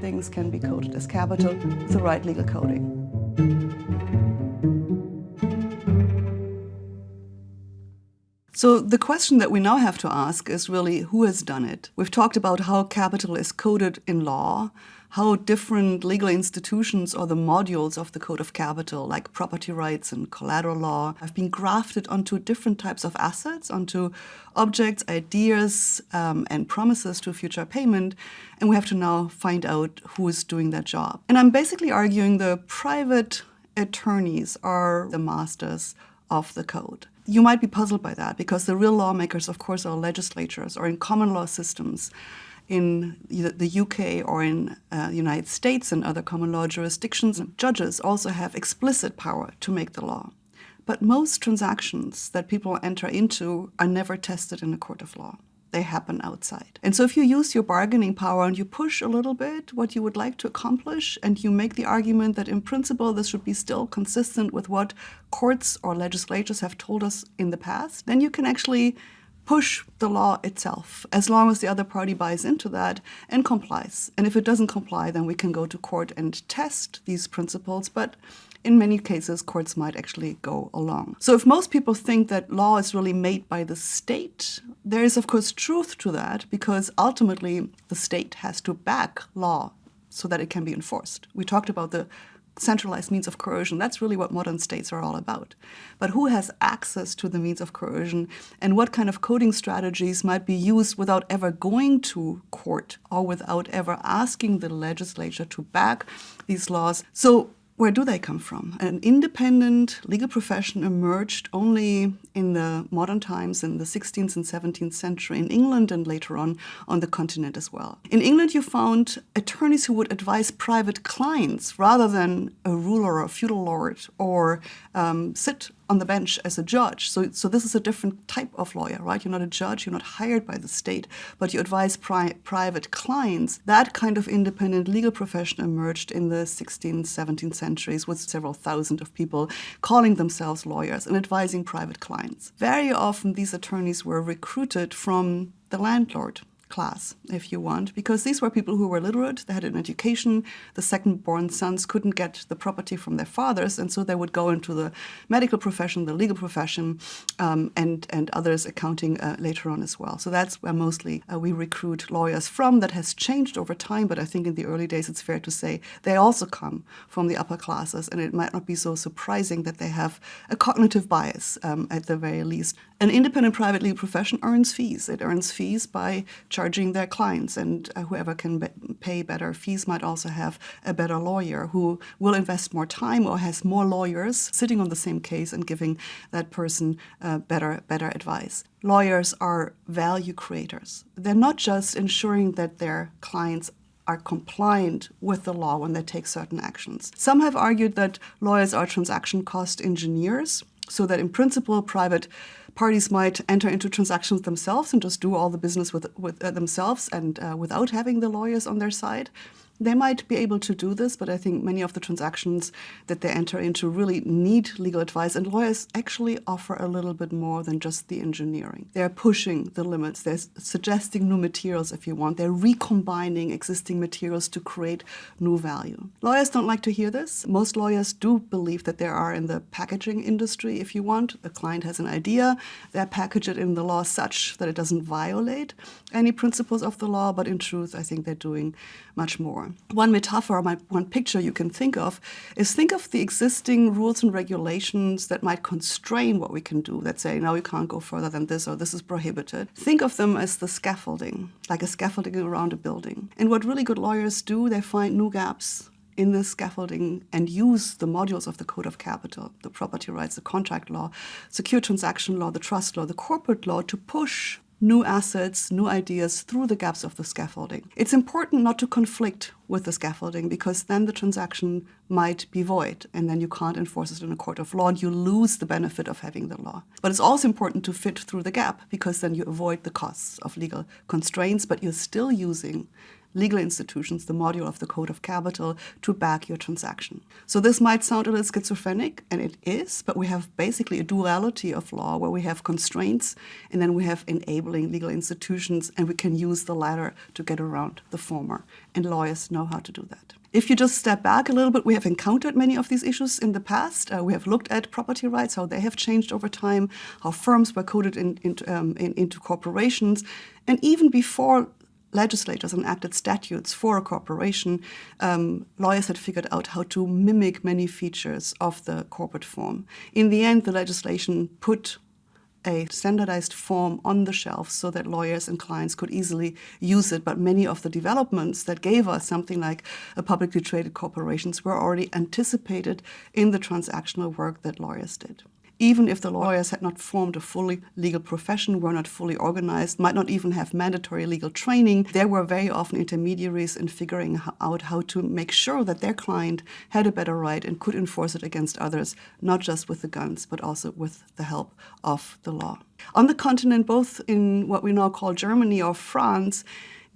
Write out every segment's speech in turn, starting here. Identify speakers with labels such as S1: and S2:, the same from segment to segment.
S1: things can be coded as capital with the right legal coding. So the question that we now have to ask is really who has done it? We've talked about how capital is coded in law, how different legal institutions or the modules of the Code of Capital, like property rights and collateral law, have been grafted onto different types of assets, onto objects, ideas, um, and promises to future payment. And we have to now find out who is doing that job. And I'm basically arguing the private attorneys are the masters of the code. You might be puzzled by that because the real lawmakers, of course, are legislatures or in common law systems in the UK or in uh, the United States and other common law jurisdictions, judges also have explicit power to make the law. But most transactions that people enter into are never tested in a court of law. They happen outside. And so if you use your bargaining power and you push a little bit what you would like to accomplish and you make the argument that in principle this should be still consistent with what courts or legislatures have told us in the past, then you can actually push the law itself, as long as the other party buys into that and complies. And if it doesn't comply, then we can go to court and test these principles. But in many cases, courts might actually go along. So if most people think that law is really made by the state, there is, of course, truth to that, because ultimately the state has to back law so that it can be enforced. We talked about the centralized means of coercion. That's really what modern states are all about. But who has access to the means of coercion and what kind of coding strategies might be used without ever going to court or without ever asking the legislature to back these laws? So where do they come from? An independent legal profession emerged only in the modern times in the 16th and 17th century in England and later on on the continent as well. In England, you found attorneys who would advise private clients rather than a ruler or a feudal lord or um, sit on the bench as a judge. So, so this is a different type of lawyer, right? You're not a judge, you're not hired by the state, but you advise pri private clients. That kind of independent legal profession emerged in the 16th, 17th centuries with several thousand of people calling themselves lawyers and advising private clients. Very often these attorneys were recruited from the landlord class, if you want, because these were people who were literate, they had an education, the second-born sons couldn't get the property from their fathers, and so they would go into the medical profession, the legal profession, um, and, and others, accounting uh, later on as well. So that's where mostly uh, we recruit lawyers from. That has changed over time, but I think in the early days it's fair to say they also come from the upper classes, and it might not be so surprising that they have a cognitive bias um, at the very least. An independent private legal profession earns fees. It earns fees by charging their clients, and uh, whoever can be pay better fees might also have a better lawyer who will invest more time or has more lawyers sitting on the same case and giving that person uh, better, better advice. Lawyers are value creators. They're not just ensuring that their clients are compliant with the law when they take certain actions. Some have argued that lawyers are transaction cost engineers, so that in principle, private parties might enter into transactions themselves and just do all the business with, with uh, themselves and uh, without having the lawyers on their side. They might be able to do this, but I think many of the transactions that they enter into really need legal advice, and lawyers actually offer a little bit more than just the engineering. They're pushing the limits. They're suggesting new materials, if you want. They're recombining existing materials to create new value. Lawyers don't like to hear this. Most lawyers do believe that they are in the packaging industry, if you want. The client has an idea, they package it in the law such that it doesn't violate any principles of the law, but in truth, I think they're doing much more. One metaphor, one picture you can think of is think of the existing rules and regulations that might constrain what we can do, that say, no, you can't go further than this or this is prohibited. Think of them as the scaffolding, like a scaffolding around a building. And what really good lawyers do, they find new gaps in the scaffolding and use the modules of the Code of Capital, the property rights, the contract law, secure transaction law, the trust law, the corporate law to push new assets, new ideas through the gaps of the scaffolding. It's important not to conflict with the scaffolding because then the transaction might be void and then you can't enforce it in a court of law and you lose the benefit of having the law. But it's also important to fit through the gap because then you avoid the costs of legal constraints but you're still using legal institutions, the module of the Code of Capital, to back your transaction. So this might sound a little schizophrenic, and it is, but we have basically a duality of law where we have constraints and then we have enabling legal institutions, and we can use the latter to get around the former. And lawyers know how to do that. If you just step back a little bit, we have encountered many of these issues in the past. Uh, we have looked at property rights, how they have changed over time, how firms were coded in, in, um, in, into corporations. And even before legislators enacted statutes for a corporation, um, lawyers had figured out how to mimic many features of the corporate form. In the end, the legislation put a standardized form on the shelf so that lawyers and clients could easily use it. But many of the developments that gave us something like a publicly traded corporations were already anticipated in the transactional work that lawyers did even if the lawyers had not formed a fully legal profession, were not fully organized, might not even have mandatory legal training, they were very often intermediaries in figuring out how to make sure that their client had a better right and could enforce it against others, not just with the guns, but also with the help of the law. On the continent, both in what we now call Germany or France,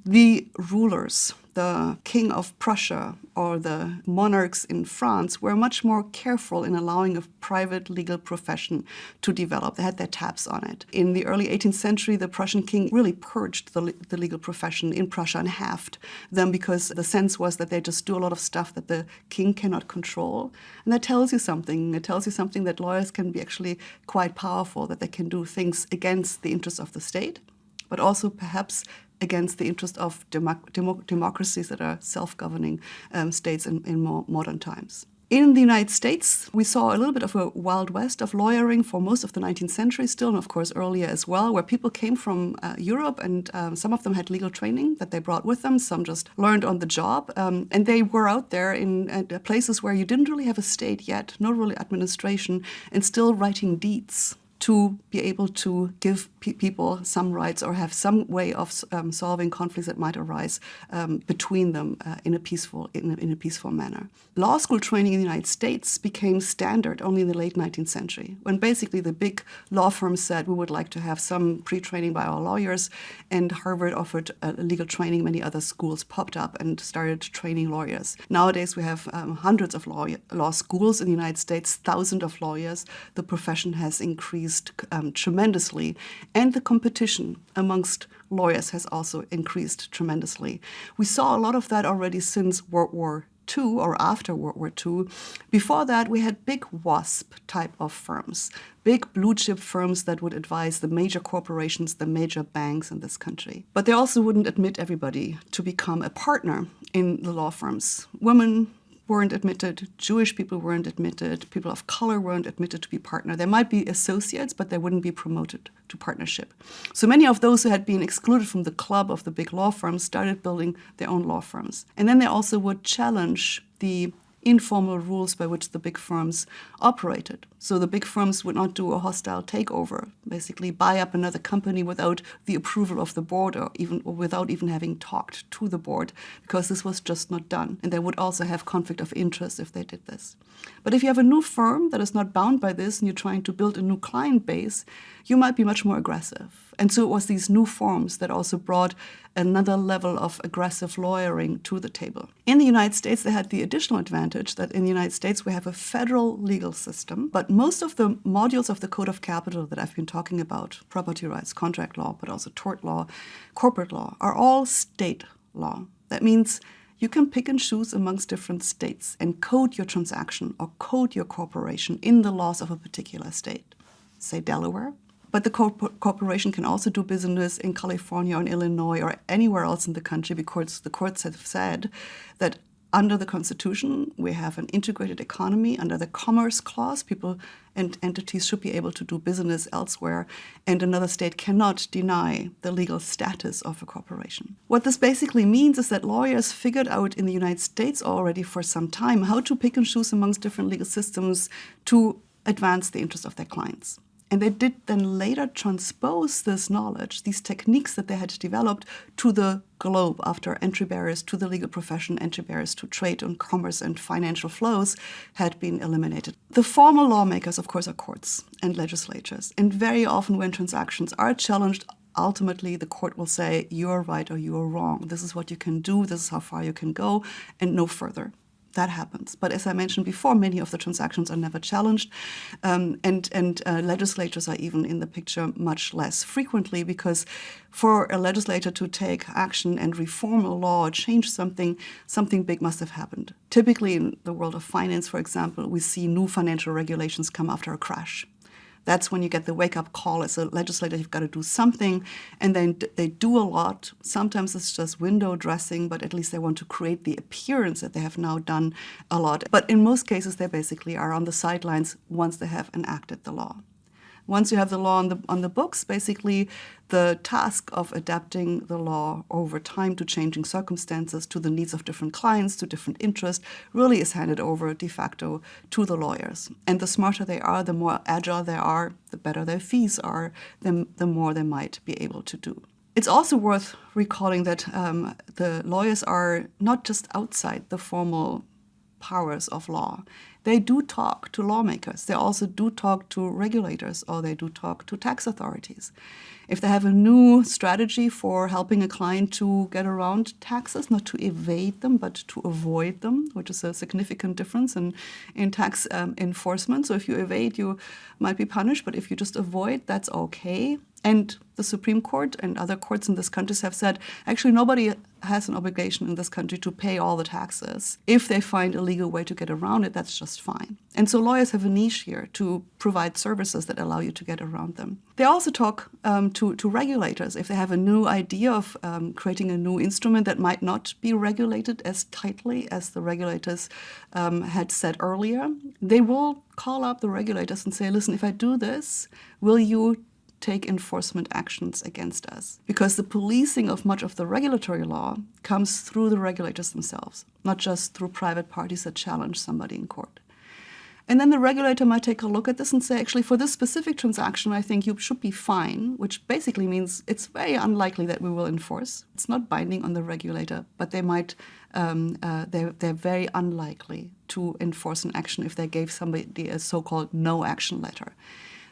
S1: the rulers, the king of Prussia or the monarchs in France were much more careful in allowing a private legal profession to develop. They had their tabs on it. In the early 18th century, the Prussian king really purged the, the legal profession in Prussia and halved them because the sense was that they just do a lot of stuff that the king cannot control. And that tells you something. It tells you something that lawyers can be actually quite powerful, that they can do things against the interests of the state, but also perhaps against the interest of democracies that are self-governing um, states in, in more modern times. In the United States, we saw a little bit of a wild west of lawyering for most of the 19th century still, and of course earlier as well, where people came from uh, Europe and um, some of them had legal training that they brought with them, some just learned on the job, um, and they were out there in uh, places where you didn't really have a state yet, no really administration, and still writing deeds to be able to give pe people some rights or have some way of um, solving conflicts that might arise um, between them uh, in a peaceful in a, in a, peaceful manner. Law school training in the United States became standard only in the late 19th century, when basically the big law firms said we would like to have some pre-training by our lawyers, and Harvard offered uh, legal training. Many other schools popped up and started training lawyers. Nowadays we have um, hundreds of law law schools in the United States, thousands of lawyers. The profession has increased increased um, tremendously, and the competition amongst lawyers has also increased tremendously. We saw a lot of that already since World War II or after World War II. Before that, we had big WASP type of firms, big blue chip firms that would advise the major corporations, the major banks in this country. But they also wouldn't admit everybody to become a partner in the law firms. Women, weren't admitted, Jewish people weren't admitted, people of color weren't admitted to be partner. They might be associates, but they wouldn't be promoted to partnership. So many of those who had been excluded from the club of the big law firms started building their own law firms. And then they also would challenge the informal rules by which the big firms operated. So the big firms would not do a hostile takeover, basically buy up another company without the approval of the board or even or without even having talked to the board, because this was just not done. And they would also have conflict of interest if they did this. But if you have a new firm that is not bound by this and you're trying to build a new client base, you might be much more aggressive. And so it was these new forms that also brought another level of aggressive lawyering to the table. In the United States, they had the additional advantage that in the United States we have a federal legal system, but most of the modules of the Code of Capital that I've been talking about, property rights, contract law, but also tort law, corporate law, are all state law. That means you can pick and choose amongst different states and code your transaction or code your corporation in the laws of a particular state. Say Delaware, but the corp corporation can also do business in California or in Illinois or anywhere else in the country because the courts have said that under the Constitution, we have an integrated economy. Under the Commerce Clause, people and entities should be able to do business elsewhere, and another state cannot deny the legal status of a corporation. What this basically means is that lawyers figured out in the United States already for some time how to pick and choose amongst different legal systems to advance the interests of their clients. And they did then later transpose this knowledge, these techniques that they had developed, to the globe after entry barriers to the legal profession, entry barriers to trade and commerce and financial flows had been eliminated. The formal lawmakers, of course, are courts and legislatures. And very often when transactions are challenged, ultimately the court will say you're right or you're wrong. This is what you can do, this is how far you can go, and no further. That happens. But as I mentioned before, many of the transactions are never challenged, um, and, and uh, legislators are even in the picture much less frequently because for a legislator to take action and reform a law or change something, something big must have happened. Typically, in the world of finance, for example, we see new financial regulations come after a crash that's when you get the wake up call as a legislator, you've got to do something. And then they do a lot. Sometimes it's just window dressing, but at least they want to create the appearance that they have now done a lot. But in most cases, they basically are on the sidelines once they have enacted the law. Once you have the law on the, on the books, basically the task of adapting the law over time to changing circumstances, to the needs of different clients, to different interests, really is handed over de facto to the lawyers. And the smarter they are, the more agile they are, the better their fees are, the, the more they might be able to do. It's also worth recalling that um, the lawyers are not just outside the formal powers of law they do talk to lawmakers. They also do talk to regulators or they do talk to tax authorities. If they have a new strategy for helping a client to get around taxes, not to evade them, but to avoid them, which is a significant difference in, in tax um, enforcement. So if you evade, you might be punished, but if you just avoid, that's okay. And the Supreme Court and other courts in this country have said, actually, nobody has an obligation in this country to pay all the taxes. If they find a legal way to get around it, that's just fine. And so lawyers have a niche here to provide services that allow you to get around them. They also talk um, to, to regulators. If they have a new idea of um, creating a new instrument that might not be regulated as tightly as the regulators um, had said earlier, they will call up the regulators and say, listen, if I do this, will you take enforcement actions against us. Because the policing of much of the regulatory law comes through the regulators themselves, not just through private parties that challenge somebody in court. And then the regulator might take a look at this and say, actually, for this specific transaction, I think you should be fine, which basically means it's very unlikely that we will enforce. It's not binding on the regulator, but they might, um, uh, they're, they're very unlikely to enforce an action if they gave somebody a so-called no action letter.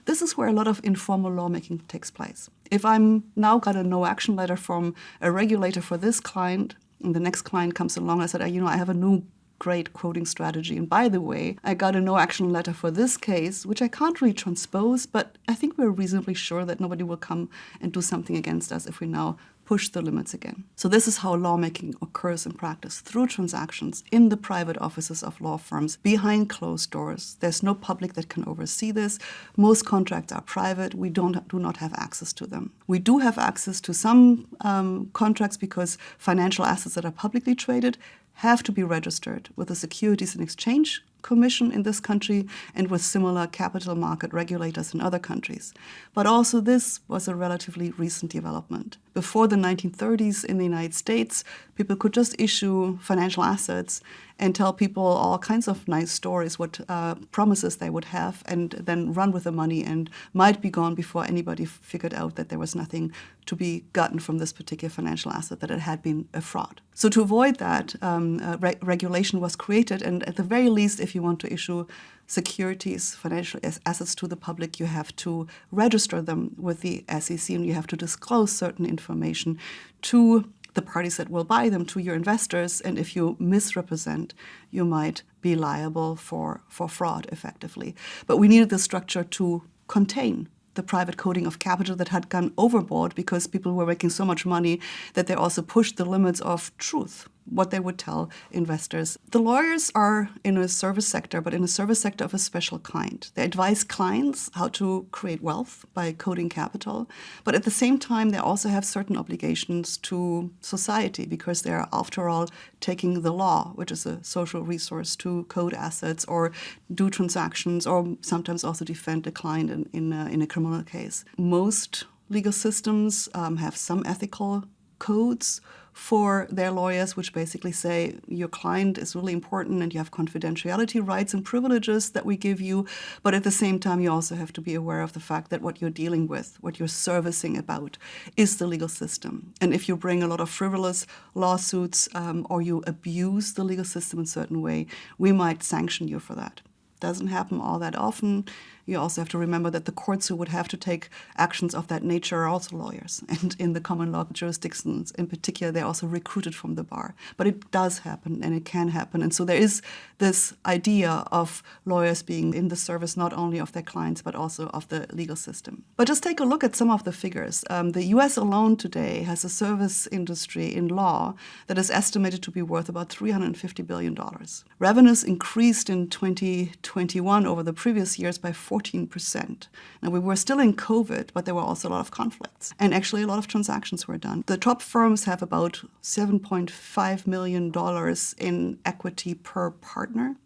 S1: This is where a lot of informal lawmaking takes place. If I'm now got a no action letter from a regulator for this client, and the next client comes along, I said, uh, you know, I have a new great coding strategy. And by the way, I got a no action letter for this case, which I can't really transpose, but I think we're reasonably sure that nobody will come and do something against us if we now push the limits again. So this is how lawmaking occurs in practice through transactions in the private offices of law firms behind closed doors. There's no public that can oversee this. Most contracts are private. We don't do not have access to them. We do have access to some um, contracts because financial assets that are publicly traded have to be registered with the Securities and Exchange Commission in this country and with similar capital market regulators in other countries. But also this was a relatively recent development. Before the 1930s in the United States, people could just issue financial assets and tell people all kinds of nice stories, what uh, promises they would have, and then run with the money and might be gone before anybody figured out that there was nothing to be gotten from this particular financial asset, that it had been a fraud. So to avoid that, um, uh, re regulation was created, and at the very least, if you want to issue securities, financial assets to the public, you have to register them with the SEC and you have to disclose certain information to the parties that will buy them to your investors. And if you misrepresent, you might be liable for, for fraud effectively. But we needed the structure to contain the private coding of capital that had gone overboard because people were making so much money that they also pushed the limits of truth what they would tell investors. The lawyers are in a service sector, but in a service sector of a special kind. They advise clients how to create wealth by coding capital, but at the same time, they also have certain obligations to society because they are, after all, taking the law, which is a social resource, to code assets or do transactions or sometimes also defend a client in, in, a, in a criminal case. Most legal systems um, have some ethical codes for their lawyers, which basically say your client is really important and you have confidentiality rights and privileges that we give you. But at the same time, you also have to be aware of the fact that what you're dealing with, what you're servicing about, is the legal system. And if you bring a lot of frivolous lawsuits um, or you abuse the legal system in a certain way, we might sanction you for that. Doesn't happen all that often. You also have to remember that the courts who would have to take actions of that nature are also lawyers. And in the common law jurisdictions in particular, they're also recruited from the bar. But it does happen and it can happen. And so there is this idea of lawyers being in the service not only of their clients, but also of the legal system. But just take a look at some of the figures. Um, the US alone today has a service industry in law that is estimated to be worth about $350 billion. Revenues increased in 2021 over the previous years by 14%. Now, we were still in COVID, but there were also a lot of conflicts. And actually, a lot of transactions were done. The top firms have about $7.5 million in equity per partner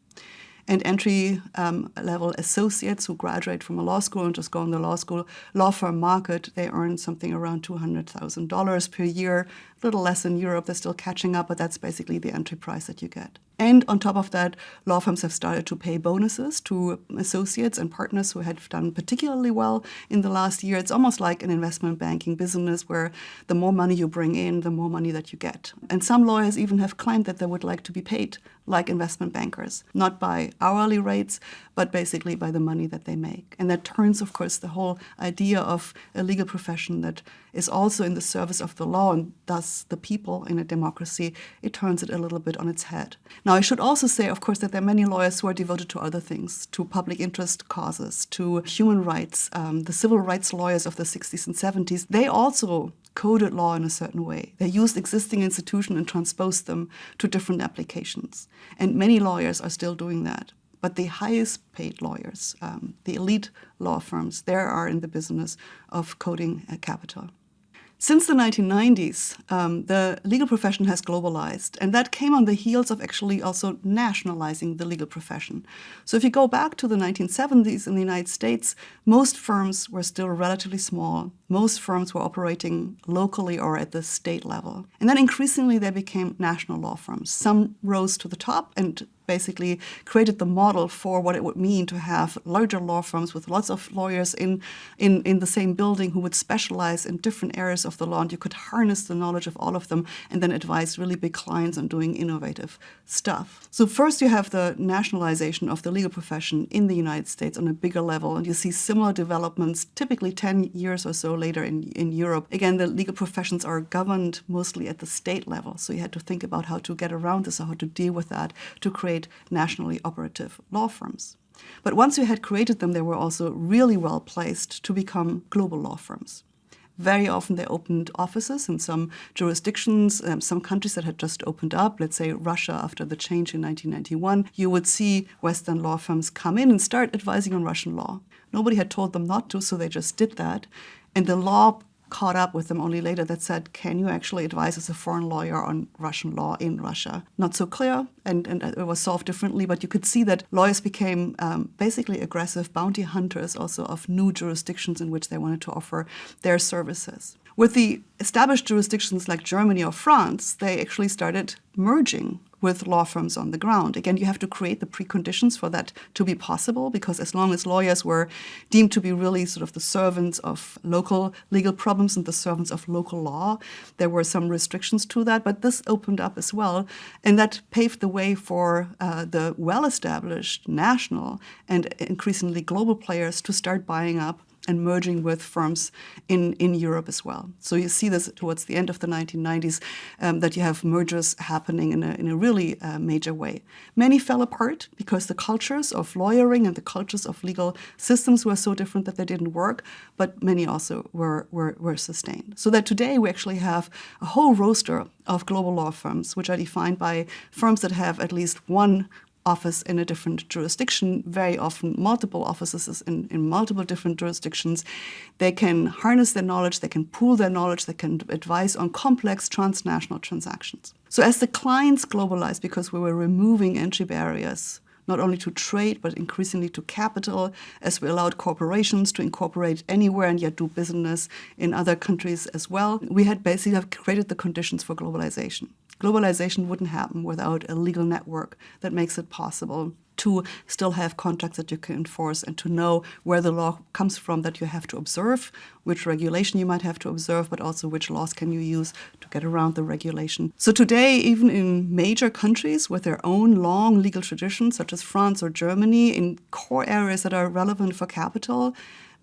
S1: and entry um, level associates who graduate from a law school and just go in the law school law firm market, they earn something around $200,000 per year, little less in Europe. They're still catching up, but that's basically the entry price that you get. And on top of that, law firms have started to pay bonuses to associates and partners who had done particularly well in the last year. It's almost like an investment banking business where the more money you bring in, the more money that you get. And some lawyers even have claimed that they would like to be paid like investment bankers, not by hourly rates, but basically by the money that they make. And that turns, of course, the whole idea of a legal profession that is also in the service of the law and thus the people in a democracy, it turns it a little bit on its head. Now, I should also say, of course, that there are many lawyers who are devoted to other things, to public interest causes, to human rights. Um, the civil rights lawyers of the 60s and 70s, they also coded law in a certain way. They used existing institutions and transposed them to different applications. And many lawyers are still doing that. But the highest paid lawyers, um, the elite law firms, there are in the business of coding capital. Since the 1990s, um, the legal profession has globalized, and that came on the heels of actually also nationalizing the legal profession. So if you go back to the 1970s in the United States, most firms were still relatively small. Most firms were operating locally or at the state level. And then increasingly they became national law firms. Some rose to the top and basically created the model for what it would mean to have larger law firms with lots of lawyers in, in, in the same building who would specialize in different areas of the law. And you could harness the knowledge of all of them and then advise really big clients on doing innovative stuff. So first you have the nationalization of the legal profession in the United States on a bigger level. And you see similar developments typically 10 years or so later in, in Europe. Again, the legal professions are governed mostly at the state level. So you had to think about how to get around this or how to deal with that to create create nationally operative law firms. But once you had created them, they were also really well placed to become global law firms. Very often they opened offices in some jurisdictions, um, some countries that had just opened up, let's say Russia after the change in 1991. You would see Western law firms come in and start advising on Russian law. Nobody had told them not to, so they just did that. And the law caught up with them only later that said, can you actually advise as a foreign lawyer on Russian law in Russia? Not so clear, and, and it was solved differently, but you could see that lawyers became um, basically aggressive bounty hunters also of new jurisdictions in which they wanted to offer their services. With the established jurisdictions like Germany or France, they actually started merging with law firms on the ground. Again, you have to create the preconditions for that to be possible because as long as lawyers were deemed to be really sort of the servants of local legal problems and the servants of local law, there were some restrictions to that, but this opened up as well. And that paved the way for uh, the well-established national and increasingly global players to start buying up and merging with firms in, in Europe as well. So you see this towards the end of the 1990s, um, that you have mergers happening in a, in a really uh, major way. Many fell apart because the cultures of lawyering and the cultures of legal systems were so different that they didn't work, but many also were, were, were sustained. So that today we actually have a whole roster of global law firms, which are defined by firms that have at least one office in a different jurisdiction, very often multiple offices in, in multiple different jurisdictions. They can harness their knowledge, they can pool their knowledge, they can advise on complex transnational transactions. So as the clients globalized, because we were removing entry barriers, not only to trade, but increasingly to capital, as we allowed corporations to incorporate anywhere and yet do business in other countries as well. We had basically have created the conditions for globalization. Globalization wouldn't happen without a legal network that makes it possible to still have contracts that you can enforce and to know where the law comes from that you have to observe, which regulation you might have to observe, but also which laws can you use to get around the regulation. So today, even in major countries with their own long legal traditions, such as France or Germany, in core areas that are relevant for capital,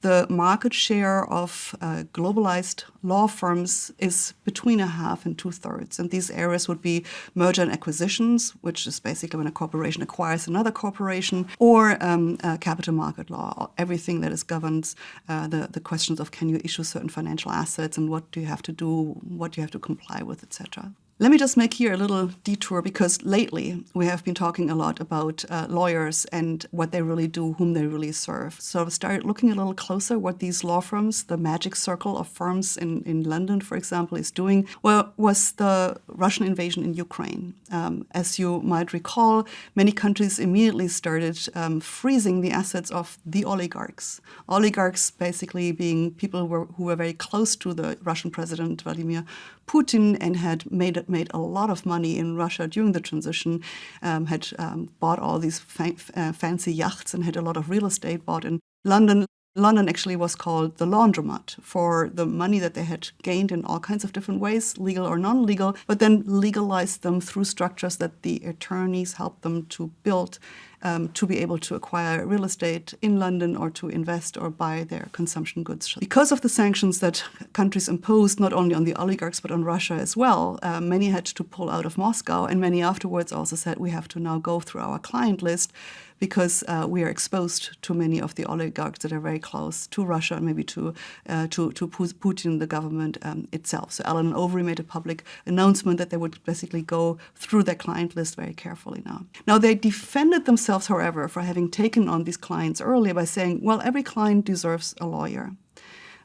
S1: the market share of uh, globalized law firms is between a half and two thirds. And these areas would be merger and acquisitions, which is basically when a corporation acquires another corporation, or um, uh, capital market law, everything that is governs uh, the, the questions of can you issue certain financial assets and what do you have to do, what do you have to comply with, etc. Let me just make here a little detour because lately we have been talking a lot about uh, lawyers and what they really do, whom they really serve. So I started looking a little closer what these law firms, the magic circle of firms in, in London, for example, is doing. Well, was the Russian invasion in Ukraine. Um, as you might recall, many countries immediately started um, freezing the assets of the oligarchs. Oligarchs basically being people who were, who were very close to the Russian president, Vladimir Putin, and had made, made a lot of money in Russia during the transition, um, had um, bought all these fa uh, fancy yachts and had a lot of real estate bought in London. London actually was called the laundromat for the money that they had gained in all kinds of different ways, legal or non-legal, but then legalized them through structures that the attorneys helped them to build um, to be able to acquire real estate in London or to invest or buy their consumption goods. Because of the sanctions that countries imposed not only on the oligarchs but on Russia as well, uh, many had to pull out of Moscow and many afterwards also said we have to now go through our client list because uh, we are exposed to many of the oligarchs that are very close to Russia and maybe to, uh, to, to Putin, the government um, itself. So Allen Overy made a public announcement that they would basically go through their client list very carefully now. Now, they defended themselves, however, for having taken on these clients earlier by saying, well, every client deserves a lawyer.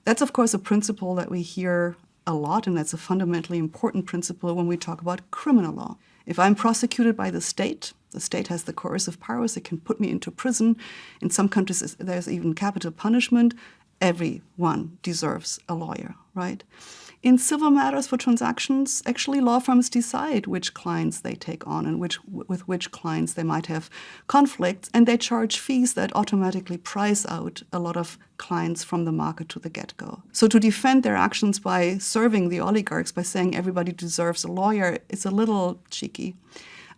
S1: That's, of course, a principle that we hear a lot, and that's a fundamentally important principle when we talk about criminal law. If I'm prosecuted by the state, the state has the coercive powers, it can put me into prison. In some countries, there's even capital punishment. Everyone deserves a lawyer, right? In civil matters for transactions, actually law firms decide which clients they take on and which, with which clients they might have conflicts, and they charge fees that automatically price out a lot of clients from the market to the get-go. So to defend their actions by serving the oligarchs, by saying everybody deserves a lawyer, is a little cheeky.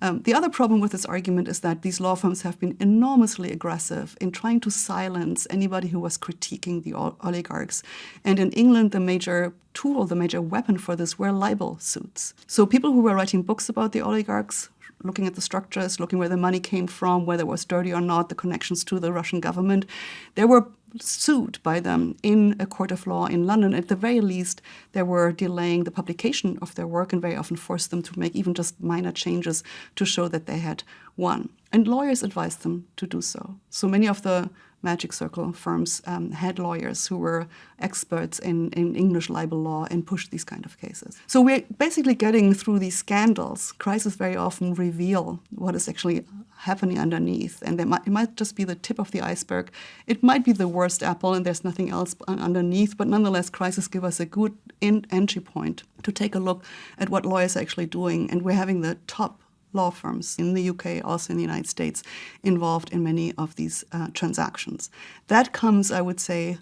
S1: Um, the other problem with this argument is that these law firms have been enormously aggressive in trying to silence anybody who was critiquing the oligarchs. And in England, the major tool, the major weapon for this were libel suits. So people who were writing books about the oligarchs looking at the structures, looking where the money came from, whether it was dirty or not, the connections to the Russian government. There were sued by them in a court of law in London. At the very least, they were delaying the publication of their work and very often forced them to make even just minor changes to show that they had won. And lawyers advised them to do so. So many of the Magic Circle firms um, had lawyers who were experts in, in English libel law and pushed these kind of cases. So we're basically getting through these scandals. Crises very often reveal what is actually happening underneath. And might, it might just be the tip of the iceberg. It might be the worst apple and there's nothing else underneath, but nonetheless, crises give us a good entry point to take a look at what lawyers are actually doing. And we're having the top law firms in the UK, also in the United States, involved in many of these uh, transactions. That comes, I would say,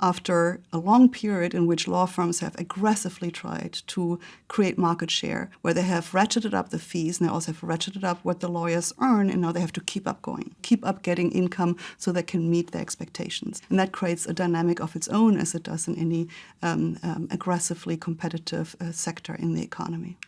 S1: after a long period in which law firms have aggressively tried to create market share, where they have ratcheted up the fees and they also have ratcheted up what the lawyers earn, and now they have to keep up going, keep up getting income so they can meet their expectations. And that creates a dynamic of its own, as it does in any um, um, aggressively competitive uh, sector in the economy.